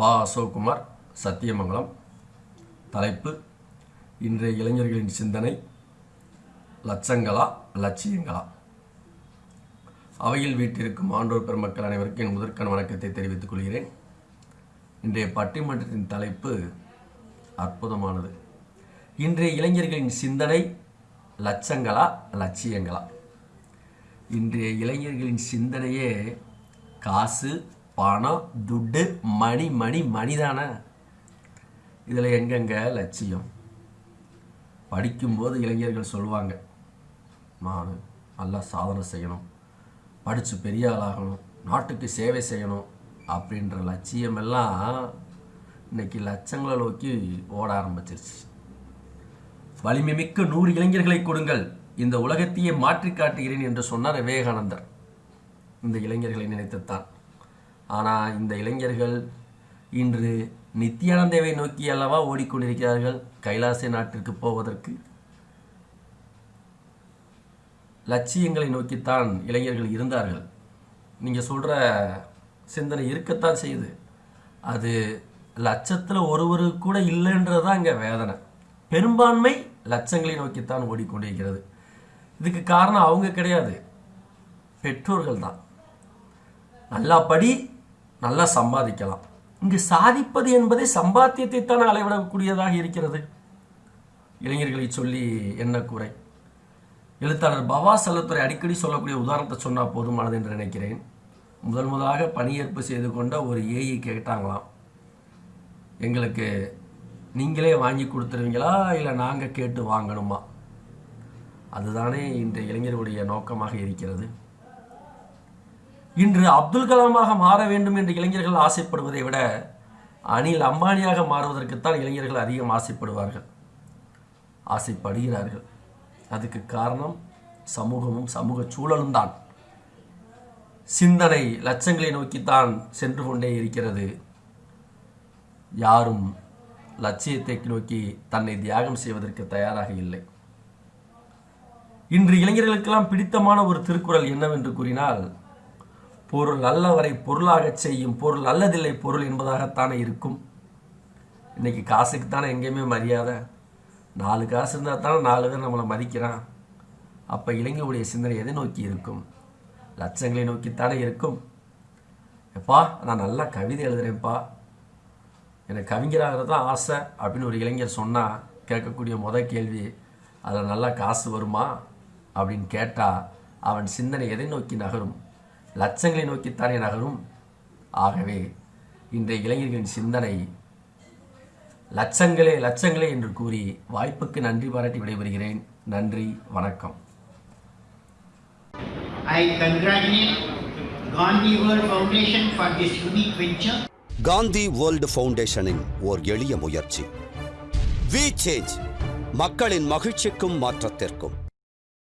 பா அசோக்குமார் சத்தியமங்கலம். தலைப்பு இன்றைய இளைஞர்களின் சிந்தனை லட்சங்களா லட்சியங்களா? அவையில் வீட்டிற்கும் ஆண்டோர் பெருமக்கள் அனைவருக்கும் என் முதற்கண் வணக்கத்தை தெரிவித்துக் கொள்கிறேன். இன்றைய பட்டிமன்றத்தின் தலைப்பு அற்புதமானது. இன்றைய இளைஞர்களின் சிந்தனை லட்சங்களா லட்சியங்களா? இன்றைய இளைஞர்களின் சிந்தனையே காசு பணம் துட்டு மணி மணி மணிதானே இதில் எங்கெங்க லட்சியம்? படிக்கும்போது இளைஞர்கள் சொல்லுவாங்க நான் நல்லா சாதனை செய்யணும் படித்து பெரிய ஆளாகணும் நாட்டுக்கு சேவை செய்யணும் அப்படின்ற லட்சியம் எல்லாம் இன்னைக்கு லட்சங்களை நோக்கி ஓட ஆரம்பிச்சிருச்சு. வலிமை மிக்க நூறு இளைஞர்களை கொடுங்கள் இந்த உலகத்தையே மாற்றி காட்டுகிறேன் என்று சொன்னார் விவேகானந்தர். இந்த இளைஞர்களை நினைத்துத்தான். ஆனால் இந்த இளைஞர்கள் இன்று நித்யானந்தேவை நோக்கி அல்லவா ஓடிக்கொண்டிருக்கிறார்கள் கைலாச நாட்டிற்கு போவதற்கு? லட்சியங்களை நோக்கித்தான் இளைஞர்கள் இருந்தார்கள். நீங்கள் சொல்கிற சிந்தனை இருக்கத்தான் செய்யுது. அது லட்சத்தில் ஒருவரு கூட இல்லைன்றது தான் இங்கே வேதனை. பெரும்பான்மை லட்சங்களை நோக்கித்தான் ஓடிக்கொண்டிருக்கிறது. இதுக்கு காரணம் அவங்க கிடையாது. பெற்றோர்கள் தான் நல்லா படி நல்லா சம்பாதிக்கலாம். இங்கு சாதிப்பது என்பதை சம்பாத்தியத்தை தான் அளவிடக்கூடியதாக இருக்கிறது? இளைஞர்களை சொல்லி என்ன குறை? எழுத்தாளர் பவா செல்லத்துறை அடிக்கடி சொல்லக்கூடிய உதாரணத்தை சொன்னால் போதுமானது என்று நினைக்கிறேன். முதல் முதலாக பணியேற்பு செய்து கொண்ட ஒரு ஏஇ கேட்டாங்களாம். எங்களுக்கு நீங்களே வாங்கி கொடுத்துருவீங்களா? இல்லை நாங்கள் கேட்டு வாங்கணுமா? அதுதானே இந்த இளைஞர்களுடைய நோக்கமாக இருக்கிறது. இன்று அப்துல் கலாமாக மாற வேண்டும் என்று இளைஞர்கள் ஆசைப்படுவதை விட அனில் அம்பானியாக மாறுவதற்குத்தான் இளைஞர்கள் அதிகம் ஆசைப்படுவார்கள். ஆசைப்படுகிறார்கள். அதுக்கு காரணம் சமூகமும் சமூக சூழலும் தான். சிந்தனை லட்சங்களை நோக்கித்தான் சென்று கொண்டே இருக்கிறது. யாரும் லட்சியத்தை நோக்கி தன்னை தியாகம் செய்வதற்கு தயாராக இல்லை. இன்று இளைஞர்களுக்கெல்லாம் பிடித்தமான ஒரு திருக்குறள் என்னவென்று கூறினால் பொருள் நல்லவரை பொருளாகச் செய்யும் பொருள் நல்லதில்லை பொருள் என்பதாகத்தானே இருக்கும். இன்னைக்கு காசுக்கு தானே எங்கேயுமே மரியாதை. நாலு காசு இருந்தால் தானே நாலு பேர் நம்மளை மதிக்கிறான். அப்போ இளைஞருடைய சிந்தனை எதை நோக்கி இருக்கும்? லட்சங்களை நோக்கித்தானே இருக்கும். எப்பா நான் நல்லா கவிதை எழுதுறேன்ப்பா. எனக்கு கவிஞராகிறது தான் ஆசை அப்படின்னு ஒரு இளைஞர் சொன்னால் கேட்கக்கூடிய முத கேள்வி அதில் நல்லா காசு வருமா? அப்படின்னு கேட்டால் அவன் சிந்தனை எதை நோக்கி நகரும்? லட்சங்களை நோக்கித்தானே நகரும்? ஆகவே இன்றைய இளைஞர்களின் சிந்தனை லட்சங்களே லட்சங்களே என்று கூறி வாய்ப்புக்கு நன்றி பாராட்டி விடைபெறுகிறேன். நன்றி வணக்கம். I congratulate Gandhi World Foundation for this unique venture. Gandhi world ஃபவுண்டேஷனின் ஓர் எளிய முயற்சி. வி சேஞ்ச் மக்களின் மகிழ்ச்சிக்கும் மாற்றத்திற்கும்.